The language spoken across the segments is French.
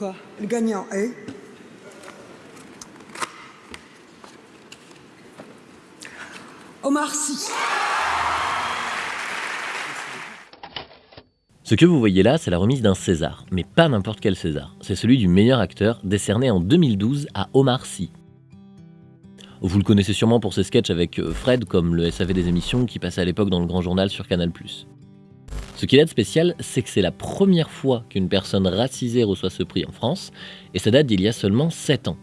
Le gagnant est... Omar Sy. Ce que vous voyez là, c'est la remise d'un César, mais pas n'importe quel César. C'est celui du meilleur acteur, décerné en 2012 à Omar Sy. Vous le connaissez sûrement pour ses sketchs avec euh, Fred, comme le SAV des émissions qui passait à l'époque dans le Grand Journal sur Canal+. Ce qu'il a de spécial, c'est que c'est la première fois qu'une personne racisée reçoit ce prix en France, et ça date d'il y a seulement 7 ans.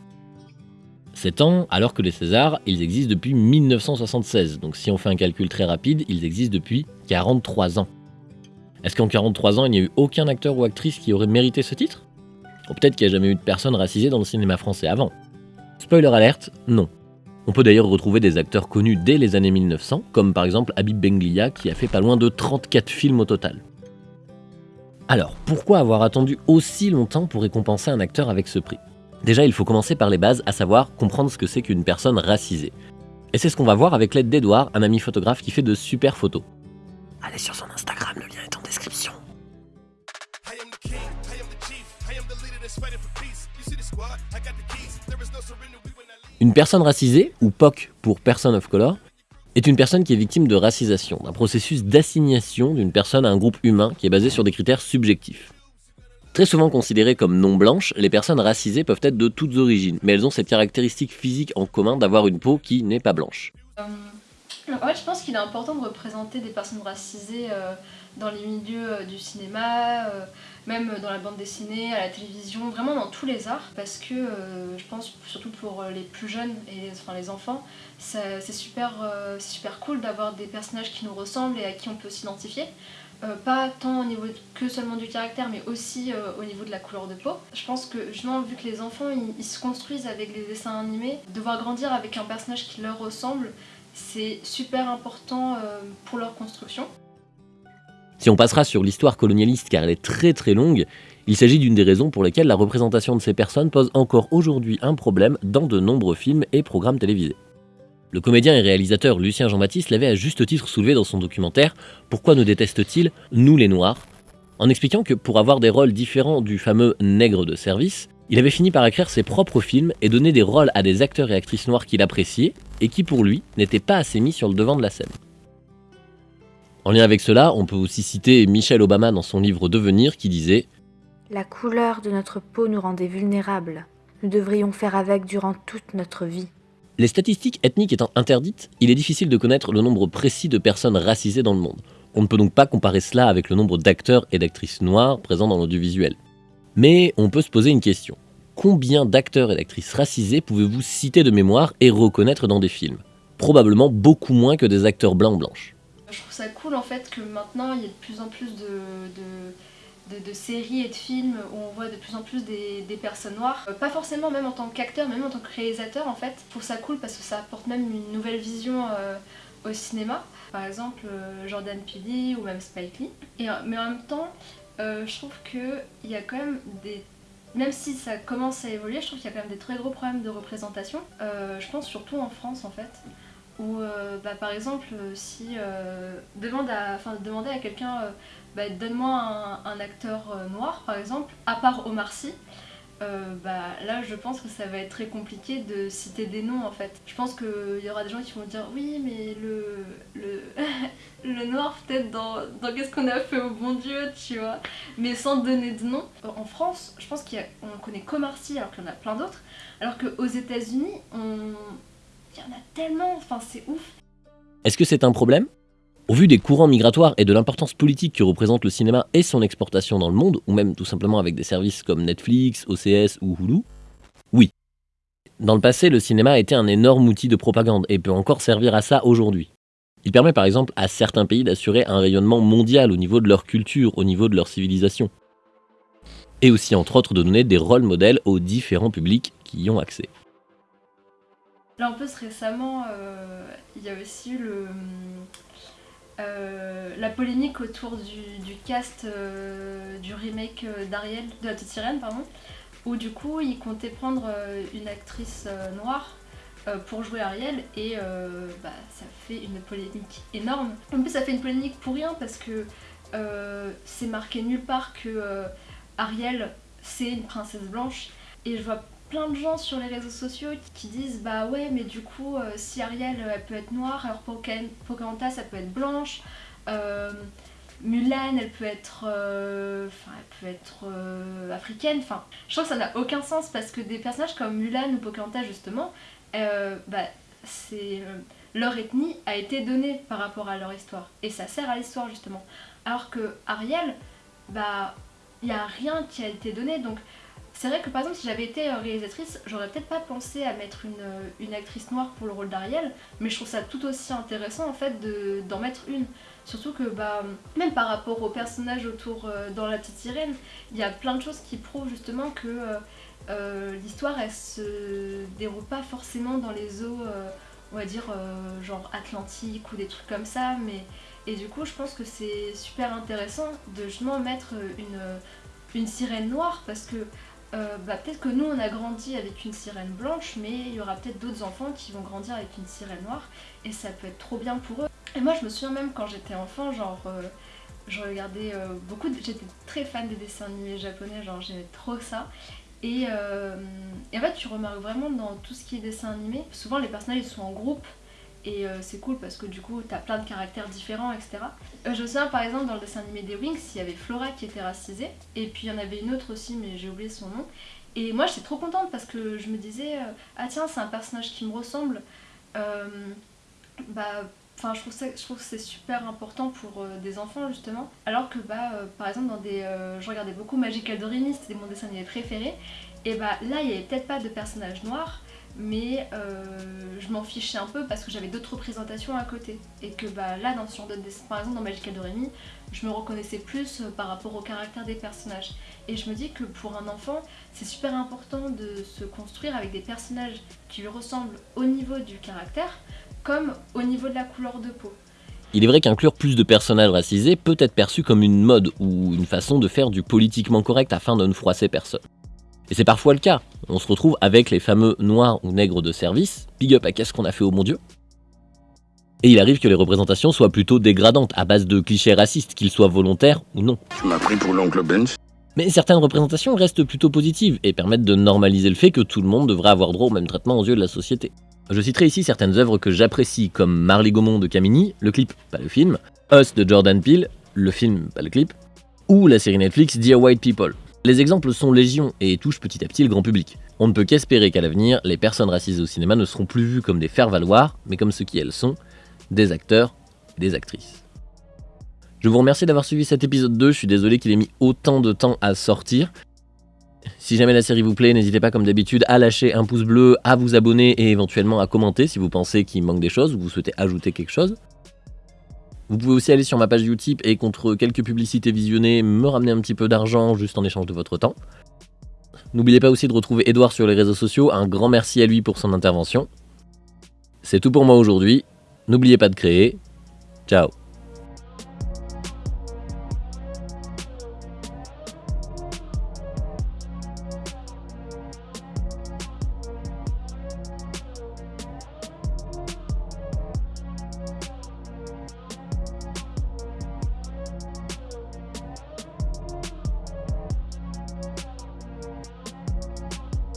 7 ans, alors que les Césars, ils existent depuis 1976, donc si on fait un calcul très rapide, ils existent depuis 43 ans. Est-ce qu'en 43 ans, il n'y a eu aucun acteur ou actrice qui aurait mérité ce titre? Ou peut-être qu'il n'y a jamais eu de personne racisée dans le cinéma français avant. Spoiler alerte, non. On peut d'ailleurs retrouver des acteurs connus dès les années 1900, comme par exemple Habib Benglia qui a fait pas loin de 34 films au total. Alors, pourquoi avoir attendu aussi longtemps pour récompenser un acteur avec ce prix? Déjà, il faut commencer par les bases, à savoir comprendre ce que c'est qu'une personne racisée. Et c'est ce qu'on va voir avec l'aide d'Edouard, un ami photographe qui fait de super photos. Allez sur son Instagram, le lien est en description. Une personne racisée, ou POC pour Person of Color, est une personne qui est victime de racisation, d'un processus d'assignation d'une personne à un groupe humain qui est basé sur des critères subjectifs. Très souvent considérées comme non blanches, les personnes racisées peuvent être de toutes origines, mais elles ont cette caractéristique physique en commun d'avoir une peau qui n'est pas blanche. Euh, en fait, je pense qu'il est important de représenter des personnes racisées euh, dans les milieux euh, du cinéma, même dans la bande dessinée, à la télévision, vraiment dans tous les arts, parce que je pense surtout pour les plus jeunes et enfin, les enfants, c'est super, super cool d'avoir des personnages qui nous ressemblent et à qui on peut s'identifier. Euh, pas tant au niveau que seulement du caractère, mais aussi euh, au niveau de la couleur de peau. Je pense que justement, vu que les enfants ils, se construisent avec les dessins animés, devoir grandir avec un personnage qui leur ressemble, c'est super important euh, pour leur construction. Si on passera sur l'histoire colonialiste car elle est très très longue, il s'agit d'une des raisons pour lesquelles la représentation de ces personnes pose encore aujourd'hui un problème dans de nombreux films et programmes télévisés. Le comédien et réalisateur Lucien Jean-Baptiste l'avait à juste titre soulevé dans son documentaire Pourquoi nous déteste-t-il, nous les Noirs? en expliquant que pour avoir des rôles différents du fameux nègre de service, il avait fini par écrire ses propres films et donner des rôles à des acteurs et actrices noirs qu'il appréciait et qui pour lui n'étaient pas assez mis sur le devant de la scène. En lien avec cela, on peut aussi citer Michelle Obama dans son livre Devenir qui disait La couleur de notre peau nous rendait vulnérables. Nous devrions faire avec durant toute notre vie. Les statistiques ethniques étant interdites, il est difficile de connaître le nombre précis de personnes racisées dans le monde. On ne peut donc pas comparer cela avec le nombre d'acteurs et d'actrices noirs présents dans l'audiovisuel. Mais on peut se poser une question. Combien d'acteurs et d'actrices racisés pouvez-vous citer de mémoire et reconnaître dans des films? Probablement beaucoup moins que des acteurs blancs ou blanches. Je trouve ça cool en fait que maintenant il y ait de plus en plus de de, séries et de films où on voit de plus en plus des, personnes noires. Euh, pas forcément même en tant qu'acteur, même en tant que réalisateur en fait. Je trouve ça cool parce que ça apporte même une nouvelle vision euh, au cinéma. Par exemple euh, Jordan Peele ou même Spike Lee. Et, mais en même temps, je trouve qu'il y a quand même des même si ça commence à évoluer, je trouve qu'il y a quand même des très gros problèmes de représentation. je pense surtout en France en fait, où bah, par exemple si demande à, demander à quelqu'un bah, donne-moi un, acteur euh, noir par exemple, à part Omar Sy, euh, bah, là je pense que ça va être très compliqué de citer des noms en fait. Je pense qu'il y aura des gens qui vont dire oui mais le, le, le noir peut-être dans, dans qu'est-ce qu'on a fait au bon Dieu tu vois, mais sans donner de nom. En France je pense qu'on connaît qu'Omar Sy alors qu'il y en a plein d'autres, alors qu'aux états unis on... il y en a tellement, enfin c'est ouf. Est-ce que c'est un problème? Au vu des courants migratoires et de l'importance politique que représente le cinéma et son exportation dans le monde, ou même tout simplement avec des services comme Netflix, OCS ou Hulu, oui. Dans le passé, le cinéma a été un énorme outil de propagande et peut encore servir à ça aujourd'hui. Il permet par exemple à certains pays d'assurer un rayonnement mondial au niveau de leur culture, au niveau de leur civilisation. Et aussi entre autres de donner des rôles modèles aux différents publics qui y ont accès. Là en plus récemment, euh, il y a aussi le euh, la polémique autour du, cast euh, du remake euh, d'Ariel, de la sirène, pardon, où du coup il comptait prendre une actrice noire pour jouer Ariel et bah, ça fait une polémique énorme. En plus ça fait une polémique pour rien parce que c'est marqué nulle part que Ariel c'est une princesse blanche. Et je vois plein de gens sur les réseaux sociaux qui disent bah ouais mais du coup euh, si Ariel elle peut être noire alors Pocahontas ça peut être blanche euh, Mulan elle peut être euh, elle peut être africaine enfin je trouve que ça n'a aucun sens parce que des personnages comme Mulan ou Pocahontas justement bah c'est leur ethnie a été donnée par rapport à leur histoire. Et ça sert à l'histoire justement. Alors que Ariel bah il n'y a rien qui a été donné donc c'est vrai que par exemple si j'avais été euh, réalisatrice, j'aurais peut-être pas pensé à mettre euh, une, actrice noire pour le rôle d'Ariel, mais je trouve ça tout aussi intéressant en fait d'en mettre une. Surtout que bah, même par rapport aux personnages autour euh, dans La Petite Sirène, il y a plein de choses qui prouvent justement que l'histoire elle se déroule pas forcément dans les eaux, on va dire genre Atlantique ou des trucs comme ça, mais et du coup je pense que c'est super intéressant de justement mettre une, une sirène noire parce que euh, bah, peut-être que nous on a grandi avec une sirène blanche, mais il y aura peut-être d'autres enfants qui vont grandir avec une sirène noire, et ça peut être trop bien pour eux. Et moi je me souviens même quand j'étais enfant, genre euh, je regardais euh, beaucoup, j'étais très fan des dessins animés japonais, genre j'aimais trop ça. Et, et, en fait tu remarques vraiment dans tout ce qui est dessin animé, souvent les personnages ils sont en groupe, et euh, c'est cool parce que du coup t'as plein de caractères différents etc. Euh, je me souviens par exemple dans le dessin animé des Wings il y avait Flora qui était racisée et puis il y en avait une autre aussi mais j'ai oublié son nom et moi j'étais trop contente parce que je me disais euh, ah tiens c'est un personnage qui me ressemble bah Enfin, je trouve, que c'est super important pour des enfants justement. Alors que bah, par exemple dans des, je regardais beaucoup Magical Doremi, c'était mon dessin animé préféré. Et bah là il n'y avait peut-être pas de personnage noir, mais euh, je m'en fichais un peu parce que j'avais d'autres représentations à côté. Et que bah, là dans ce genre de par exemple dans Magical Doremi je me reconnaissais plus euh, par rapport au caractère des personnages. Et je me dis que pour un enfant c'est super important de se construire avec des personnages qui lui ressemblent au niveau du caractère comme au niveau de la couleur de peau. Il est vrai qu'inclure plus de personnages racisés peut être perçu comme une mode ou une façon de faire du politiquement correct afin de ne froisser personne. Et c'est parfois le cas. On se retrouve avec les fameux noirs ou nègres de service, big up à qu'est-ce qu'on a fait au mon dieu. Et il arrive que les représentations soient plutôt dégradantes, à base de clichés racistes, qu'ils soient volontaires ou non. Tu m'as pris pour l'oncle Benz mais certaines représentations restent plutôt positives et permettent de normaliser le fait que tout le monde devrait avoir droit au même traitement aux yeux de la société. Je citerai ici certaines œuvres que j'apprécie comme Marley Gaumont de Camini, le clip, pas le film, Us de Jordan Peele, le film, pas le clip, ou la série Netflix Dear White People. Les exemples sont légion et touchent petit à petit le grand public. On ne peut qu'espérer qu'à l'avenir, les personnes racisées au cinéma ne seront plus vues comme des faire-valoir, mais comme ce qui elles sont, des acteurs et des actrices. Je vous remercie d'avoir suivi cet épisode 2, je suis désolé qu'il ait mis autant de temps à sortir. Si jamais la série vous plaît, n'hésitez pas comme d'habitude à lâcher un pouce bleu, à vous abonner et éventuellement à commenter si vous pensez qu'il manque des choses ou vous souhaitez ajouter quelque chose. Vous pouvez aussi aller sur ma page Utip et contre quelques publicités visionnées, me ramener un petit peu d'argent juste en échange de votre temps. N'oubliez pas aussi de retrouver Edouard sur les réseaux sociaux, un grand merci à lui pour son intervention. C'est tout pour moi aujourd'hui, n'oubliez pas de créer. Ciao